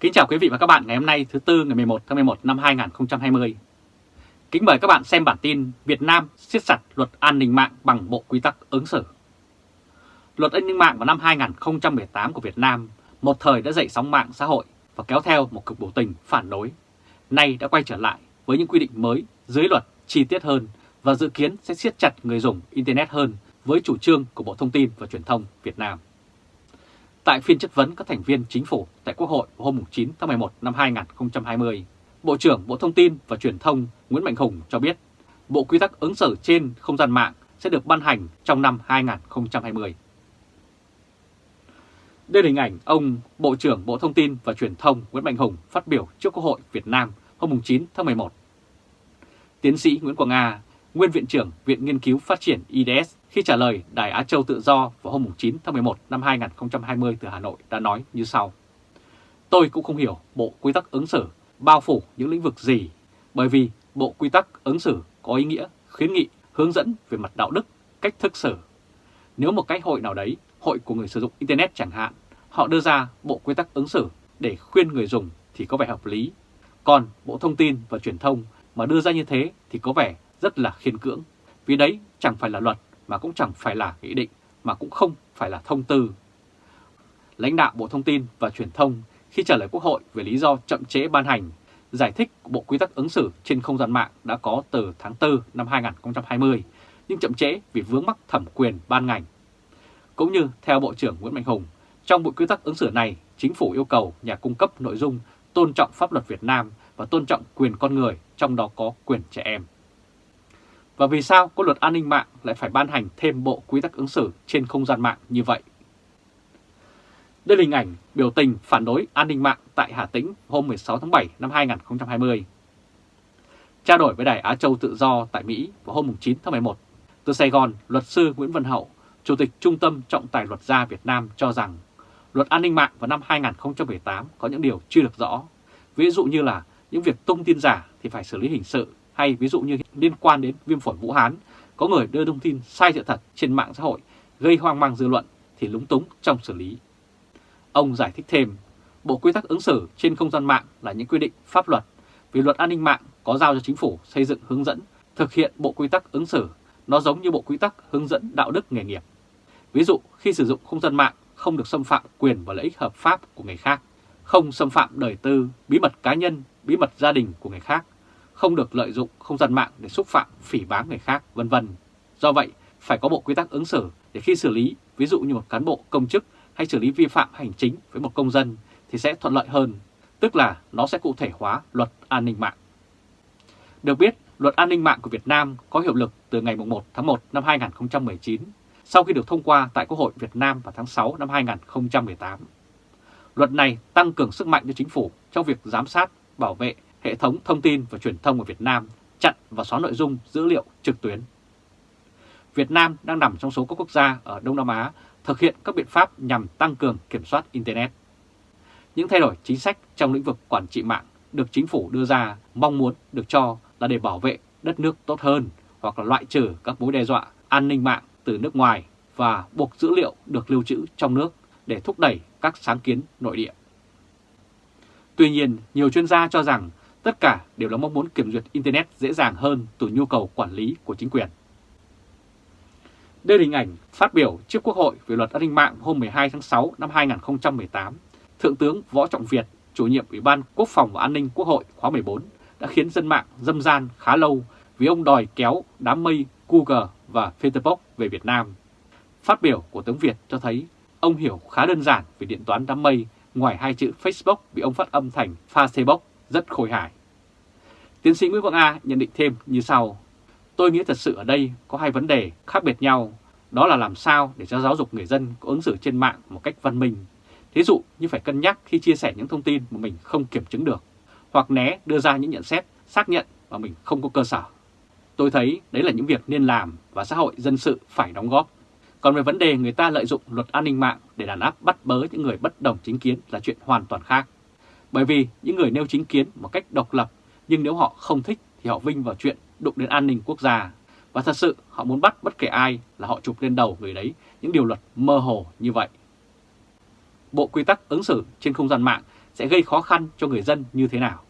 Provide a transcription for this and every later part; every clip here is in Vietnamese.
Kính chào quý vị và các bạn ngày hôm nay, thứ Tư ngày 11 tháng 11 năm 2020. Kính mời các bạn xem bản tin Việt Nam siết chặt luật an ninh mạng bằng bộ quy tắc ứng xử. Luật an ninh mạng vào năm 2018 của Việt Nam một thời đã dậy sóng mạng xã hội và kéo theo một cực biểu tình phản đối. Nay đã quay trở lại với những quy định mới dưới luật chi tiết hơn và dự kiến sẽ siết chặt người dùng Internet hơn với chủ trương của Bộ Thông tin và Truyền thông Việt Nam. Tại phiên chất vấn các thành viên chính phủ tại Quốc hội hôm 9 tháng 11 năm 2020, Bộ trưởng Bộ Thông tin và Truyền thông Nguyễn Mạnh Hùng cho biết Bộ Quy tắc ứng xử trên không gian mạng sẽ được ban hành trong năm 2020. Đây là hình ảnh ông Bộ trưởng Bộ Thông tin và Truyền thông Nguyễn Mạnh Hùng phát biểu trước Quốc hội Việt Nam hôm 9 tháng 11. Tiến sĩ Nguyễn Quang Nga, Nguyên Viện trưởng Viện Nghiên cứu Phát triển IDS khi trả lời Đài Á Châu Tự Do vào hôm 9 tháng 11 năm 2020 từ Hà Nội đã nói như sau. Tôi cũng không hiểu bộ quy tắc ứng xử bao phủ những lĩnh vực gì, bởi vì bộ quy tắc ứng xử có ý nghĩa khuyến nghị, hướng dẫn về mặt đạo đức, cách thức xử. Nếu một cái hội nào đấy, hội của người sử dụng Internet chẳng hạn, họ đưa ra bộ quy tắc ứng xử để khuyên người dùng thì có vẻ hợp lý. Còn Bộ Thông tin và Truyền thông mà đưa ra như thế thì có vẻ rất là khiên cưỡng. Vì đấy chẳng phải là luật mà cũng chẳng phải là nghị định mà cũng không phải là thông tư. Lãnh đạo Bộ Thông tin và Truyền thông khi trả lời Quốc hội về lý do chậm chế ban hành, giải thích Bộ Quy tắc ứng xử trên không gian mạng đã có từ tháng 4 năm 2020, nhưng chậm chế vì vướng mắc thẩm quyền ban ngành. Cũng như theo Bộ trưởng Nguyễn Mạnh Hùng, trong Bộ Quy tắc ứng xử này, Chính phủ yêu cầu nhà cung cấp nội dung tôn trọng pháp luật Việt Nam và tôn trọng quyền con người, trong đó có quyền trẻ em. Và vì sao có luật an ninh mạng lại phải ban hành thêm bộ quy tắc ứng xử trên không gian mạng như vậy? Đây là hình ảnh biểu tình phản đối an ninh mạng tại Hà Tĩnh hôm 16 tháng 7 năm 2020. Trao đổi với Đài Á Châu Tự Do tại Mỹ vào hôm 9 tháng 11, từ Sài Gòn, luật sư Nguyễn Văn Hậu, Chủ tịch Trung tâm Trọng tài Luật gia Việt Nam cho rằng luật an ninh mạng vào năm 2018 có những điều chưa được rõ. Ví dụ như là những việc tung tin giả thì phải xử lý hình sự hay ví dụ như liên quan đến viêm phổi Vũ Hán, có người đưa thông tin sai sự thật trên mạng xã hội gây hoang mang dư luận thì lúng túng trong xử lý. Ông giải thích thêm, Bộ Quy tắc ứng xử trên không gian mạng là những quy định pháp luật, vì luật an ninh mạng có giao cho chính phủ xây dựng hướng dẫn thực hiện Bộ Quy tắc ứng xử, nó giống như Bộ Quy tắc hướng dẫn đạo đức nghề nghiệp. Ví dụ khi sử dụng không gian mạng không được xâm phạm quyền và lợi ích hợp pháp của người khác, không xâm phạm đời tư, bí mật cá nhân, bí mật gia đình của người khác, không được lợi dụng không gian mạng để xúc phạm, phỉ báng người khác, vân vân. Do vậy, phải có bộ quy tắc ứng xử để khi xử lý, ví dụ như một cán bộ công chức hay xử lý vi phạm hành chính với một công dân thì sẽ thuận lợi hơn, tức là nó sẽ cụ thể hóa luật an ninh mạng. Được biết, luật an ninh mạng của Việt Nam có hiệu lực từ ngày 1 tháng 1 năm 2019, sau khi được thông qua tại Quốc hội Việt Nam vào tháng 6 năm 2018. Luật này tăng cường sức mạnh cho chính phủ trong việc giám sát, bảo vệ hệ thống thông tin và truyền thông ở Việt Nam chặn và xóa nội dung dữ liệu trực tuyến. Việt Nam đang nằm trong số các quốc gia ở Đông Nam Á thực hiện các biện pháp nhằm tăng cường kiểm soát Internet. Những thay đổi chính sách trong lĩnh vực quản trị mạng được chính phủ đưa ra mong muốn được cho là để bảo vệ đất nước tốt hơn hoặc là loại trừ các mối đe dọa an ninh mạng từ nước ngoài và buộc dữ liệu được lưu trữ trong nước để thúc đẩy các sáng kiến nội địa. Tuy nhiên, nhiều chuyên gia cho rằng Tất cả đều là mong muốn kiểm duyệt Internet dễ dàng hơn từ nhu cầu quản lý của chính quyền. Đây là hình ảnh phát biểu trước Quốc hội về luật an ninh mạng hôm 12 tháng 6 năm 2018. Thượng tướng Võ Trọng Việt, chủ nhiệm Ủy ban Quốc phòng và An ninh Quốc hội khóa 14, đã khiến dân mạng dâm gian khá lâu vì ông đòi kéo đám mây Google và Facebook về Việt Nam. Phát biểu của tướng Việt cho thấy ông hiểu khá đơn giản về điện toán đám mây ngoài hai chữ Facebook bị ông phát âm thành Facebook rất khôi hài. Tiến sĩ Nguyễn Quang A nhận định thêm như sau. Tôi nghĩ thật sự ở đây có hai vấn đề khác biệt nhau. Đó là làm sao để cho giáo dục người dân có ứng xử trên mạng một cách văn minh. Thí dụ như phải cân nhắc khi chia sẻ những thông tin mà mình không kiểm chứng được, hoặc né đưa ra những nhận xét xác nhận mà mình không có cơ sở. Tôi thấy đấy là những việc nên làm và xã hội dân sự phải đóng góp. Còn về vấn đề người ta lợi dụng luật an ninh mạng để đàn áp bắt bớ những người bất đồng chính kiến là chuyện hoàn toàn khác. Bởi vì những người nêu chính kiến một cách độc lập, nhưng nếu họ không thích thì họ vinh vào chuyện đụng đến an ninh quốc gia. Và thật sự, họ muốn bắt bất kể ai là họ chụp lên đầu người đấy những điều luật mơ hồ như vậy. Bộ quy tắc ứng xử trên không gian mạng sẽ gây khó khăn cho người dân như thế nào.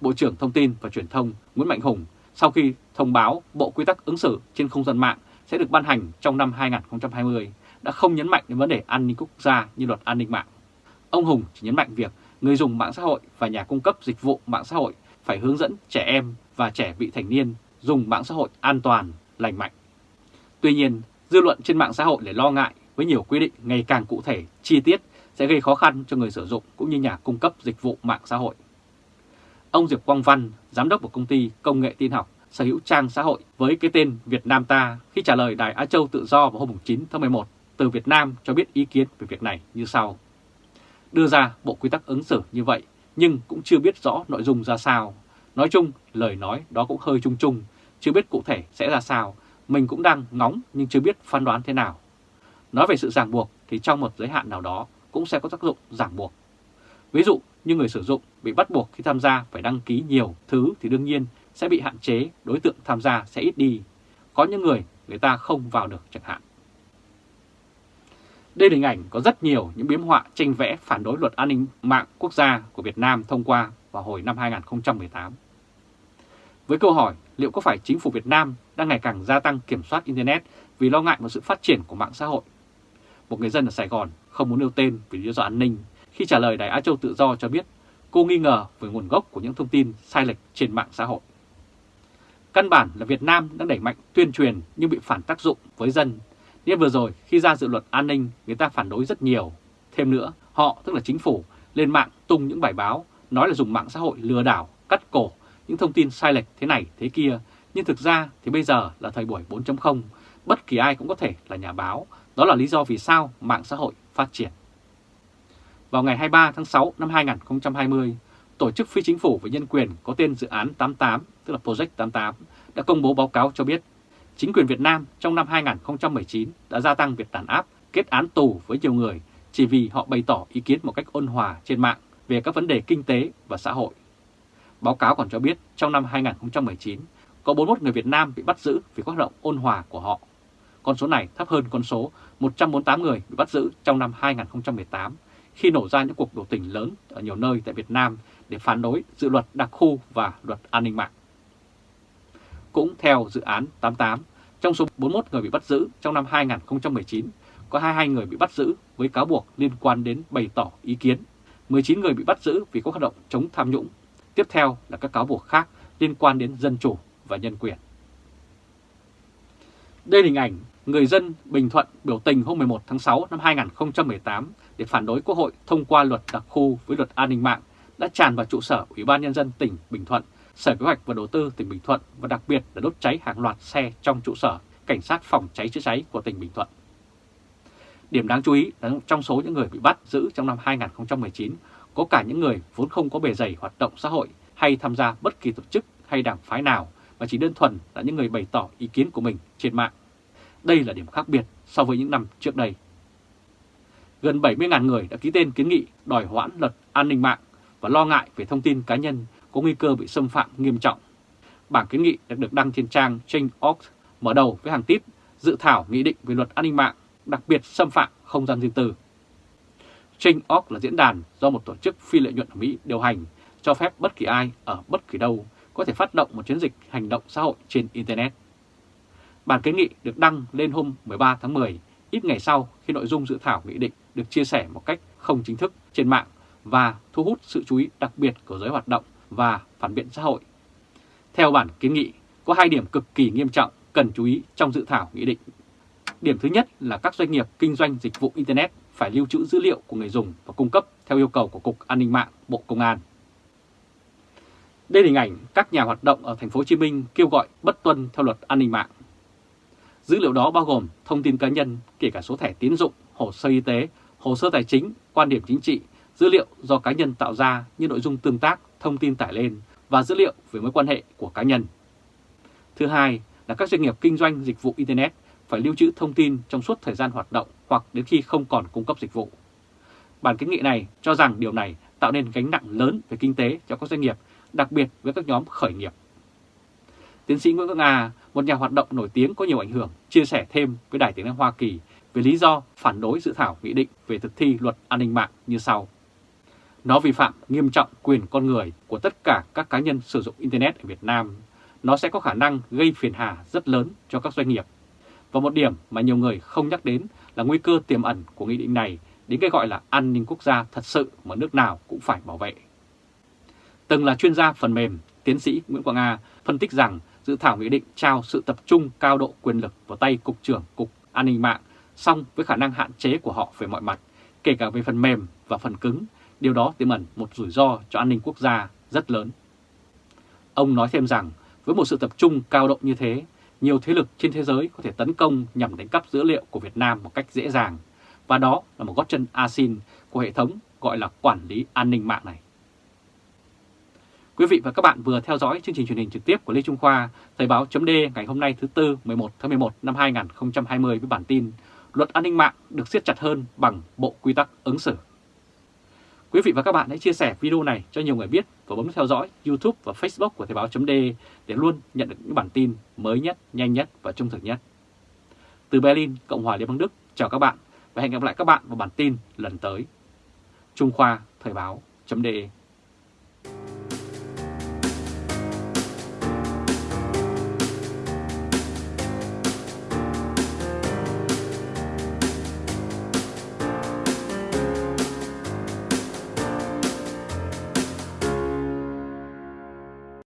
Bộ trưởng Thông tin và Truyền thông Nguyễn Mạnh Hùng sau khi thông báo Bộ Quy tắc ứng xử trên không gian mạng sẽ được ban hành trong năm 2020 đã không nhấn mạnh đến vấn đề an ninh quốc gia như luật an ninh mạng. Ông Hùng chỉ nhấn mạnh việc người dùng mạng xã hội và nhà cung cấp dịch vụ mạng xã hội phải hướng dẫn trẻ em và trẻ vị thành niên dùng mạng xã hội an toàn, lành mạnh. Tuy nhiên, dư luận trên mạng xã hội lại lo ngại với nhiều quy định ngày càng cụ thể, chi tiết sẽ gây khó khăn cho người sử dụng cũng như nhà cung cấp dịch vụ mạng xã hội. Ông Diệp Quang Văn, giám đốc của công ty công nghệ tin học sở hữu trang xã hội với cái tên Việt Nam ta khi trả lời Đài Á Châu Tự Do vào hôm 9 tháng 11 từ Việt Nam cho biết ý kiến về việc này như sau. Đưa ra bộ quy tắc ứng xử như vậy nhưng cũng chưa biết rõ nội dung ra sao. Nói chung, lời nói đó cũng hơi chung chung, chưa biết cụ thể sẽ ra sao. Mình cũng đang ngóng nhưng chưa biết phán đoán thế nào. Nói về sự ràng buộc thì trong một giới hạn nào đó cũng sẽ có tác dụng ràng buộc. Ví dụ như người sử dụng bị bắt buộc khi tham gia phải đăng ký nhiều thứ thì đương nhiên sẽ bị hạn chế, đối tượng tham gia sẽ ít đi. Có những người người ta không vào được chẳng hạn. Đây là hình ảnh có rất nhiều những biếm họa tranh vẽ phản đối luật an ninh mạng quốc gia của Việt Nam thông qua vào hồi năm 2018. Với câu hỏi liệu có phải chính phủ Việt Nam đang ngày càng gia tăng kiểm soát Internet vì lo ngại một sự phát triển của mạng xã hội? Một người dân ở Sài Gòn không muốn nêu tên vì lý do an ninh khi trả lời, Đài Á Châu Tự Do cho biết cô nghi ngờ về nguồn gốc của những thông tin sai lệch trên mạng xã hội. Căn bản là Việt Nam đang đẩy mạnh tuyên truyền nhưng bị phản tác dụng với dân. Nên vừa rồi khi ra dự luật an ninh người ta phản đối rất nhiều. Thêm nữa, họ tức là chính phủ lên mạng tung những bài báo nói là dùng mạng xã hội lừa đảo, cắt cổ những thông tin sai lệch thế này thế kia. Nhưng thực ra thì bây giờ là thời buổi 4.0, bất kỳ ai cũng có thể là nhà báo. Đó là lý do vì sao mạng xã hội phát triển. Vào ngày 23 tháng 6 năm 2020, Tổ chức phi chính phủ về nhân quyền có tên dự án 88, tức là Project 88, đã công bố báo cáo cho biết chính quyền Việt Nam trong năm 2019 đã gia tăng việc đàn áp, kết án tù với nhiều người chỉ vì họ bày tỏ ý kiến một cách ôn hòa trên mạng về các vấn đề kinh tế và xã hội. Báo cáo còn cho biết trong năm 2019 có 41 người Việt Nam bị bắt giữ vì các hoạt động ôn hòa của họ. Con số này thấp hơn con số 148 người bị bắt giữ trong năm 2018 khi nổ ra những cuộc biểu tình lớn ở nhiều nơi tại Việt Nam để phản đối dự luật đặc khu và luật an ninh mạng. Cũng theo dự án 88, trong số 41 người bị bắt giữ trong năm 2019, có 22 người bị bắt giữ với cáo buộc liên quan đến bày tỏ ý kiến, 19 người bị bắt giữ vì có hoạt động chống tham nhũng. Tiếp theo là các cáo buộc khác liên quan đến dân chủ và nhân quyền. Đây là hình ảnh người dân Bình Thuận biểu tình hôm 11 tháng 6 năm 2018 để phản đối Quốc hội thông qua luật đặc khu với luật an ninh mạng đã tràn vào trụ sở Ủy ban Nhân dân tỉnh Bình Thuận, Sở Kế hoạch và Đầu tư tỉnh Bình Thuận và đặc biệt là đốt cháy hàng loạt xe trong trụ sở Cảnh sát phòng cháy chữa cháy của tỉnh Bình Thuận. Điểm đáng chú ý là trong số những người bị bắt giữ trong năm 2019 có cả những người vốn không có bề dày hoạt động xã hội, hay tham gia bất kỳ tổ chức hay đảng phái nào, mà chỉ đơn thuần là những người bày tỏ ý kiến của mình trên mạng. Đây là điểm khác biệt so với những năm trước đây. Gần 70.000 người đã ký tên kiến nghị đòi hoãn luật an ninh mạng và lo ngại về thông tin cá nhân có nguy cơ bị xâm phạm nghiêm trọng. Bản kiến nghị đã được đăng trên trang Change.org mở đầu với hàng tít dự thảo nghị định về luật an ninh mạng đặc biệt xâm phạm không gian riêng tư. Change.org là diễn đàn do một tổ chức phi lợi nhuận ở Mỹ điều hành cho phép bất kỳ ai ở bất kỳ đâu có thể phát động một chiến dịch hành động xã hội trên Internet. Bản kiến nghị được đăng lên hôm 13 tháng 10, ít ngày sau khi nội dung dự thảo nghị định được chia sẻ một cách không chính thức trên mạng và thu hút sự chú ý đặc biệt của giới hoạt động và phản biện xã hội. Theo bản kiến nghị, có hai điểm cực kỳ nghiêm trọng cần chú ý trong dự thảo nghị định. Điểm thứ nhất là các doanh nghiệp kinh doanh dịch vụ Internet phải lưu trữ dữ liệu của người dùng và cung cấp theo yêu cầu của Cục An ninh mạng Bộ Công an. Đây là hình ảnh các nhà hoạt động ở thành phố Hồ Chí Minh kêu gọi bất tuân theo luật an ninh mạng. Dữ liệu đó bao gồm thông tin cá nhân, kể cả số thẻ tín dụng, hồ sơ y tế, hồ sơ tài chính, quan điểm chính trị, dữ liệu do cá nhân tạo ra như nội dung tương tác, thông tin tải lên và dữ liệu về mối quan hệ của cá nhân. Thứ hai là các doanh nghiệp kinh doanh dịch vụ Internet phải lưu trữ thông tin trong suốt thời gian hoạt động hoặc đến khi không còn cung cấp dịch vụ. Bản kiến nghị này cho rằng điều này tạo nên gánh nặng lớn về kinh tế cho các doanh nghiệp, đặc biệt với các nhóm khởi nghiệp. Tiến sĩ Nguyễn Quốc Nga, một nhà hoạt động nổi tiếng có nhiều ảnh hưởng, chia sẻ thêm với Đài Tiếng Nói Hoa Kỳ về lý do phản đối dự thảo nghị định về thực thi luật an ninh mạng như sau. Nó vi phạm nghiêm trọng quyền con người của tất cả các cá nhân sử dụng Internet ở Việt Nam. Nó sẽ có khả năng gây phiền hà rất lớn cho các doanh nghiệp. Và một điểm mà nhiều người không nhắc đến là nguy cơ tiềm ẩn của nghị định này đến cái gọi là an ninh quốc gia thật sự mà nước nào cũng phải bảo vệ. Từng là chuyên gia phần mềm, tiến sĩ Nguyễn Quang Nga phân tích rằng dự thảo nghị định trao sự tập trung cao độ quyền lực vào tay Cục trưởng Cục An ninh mạng song với khả năng hạn chế của họ về mọi mặt, kể cả về phần mềm và phần cứng, điều đó tiềm ẩn một rủi ro cho an ninh quốc gia rất lớn. Ông nói thêm rằng với một sự tập trung cao độ như thế, nhiều thế lực trên thế giới có thể tấn công nhằm đánh cắp dữ liệu của Việt Nam một cách dễ dàng, và đó là một gót chân asin của hệ thống gọi là quản lý an ninh mạng này. Quý vị và các bạn vừa theo dõi chương trình truyền hình trực tiếp của Lê Trung Khoa, Thời báo chấm ngày hôm nay thứ Tư 11 tháng 11 năm 2020 với bản tin Luật an ninh mạng được siết chặt hơn bằng Bộ Quy tắc ứng xử. Quý vị và các bạn hãy chia sẻ video này cho nhiều người biết và bấm theo dõi YouTube và Facebook của Thời báo .de để luôn nhận được những bản tin mới nhất, nhanh nhất và trung thực nhất. Từ Berlin, Cộng hòa Liên bang Đức, chào các bạn và hẹn gặp lại các bạn vào bản tin lần tới. Trung Khoa Thời báo .de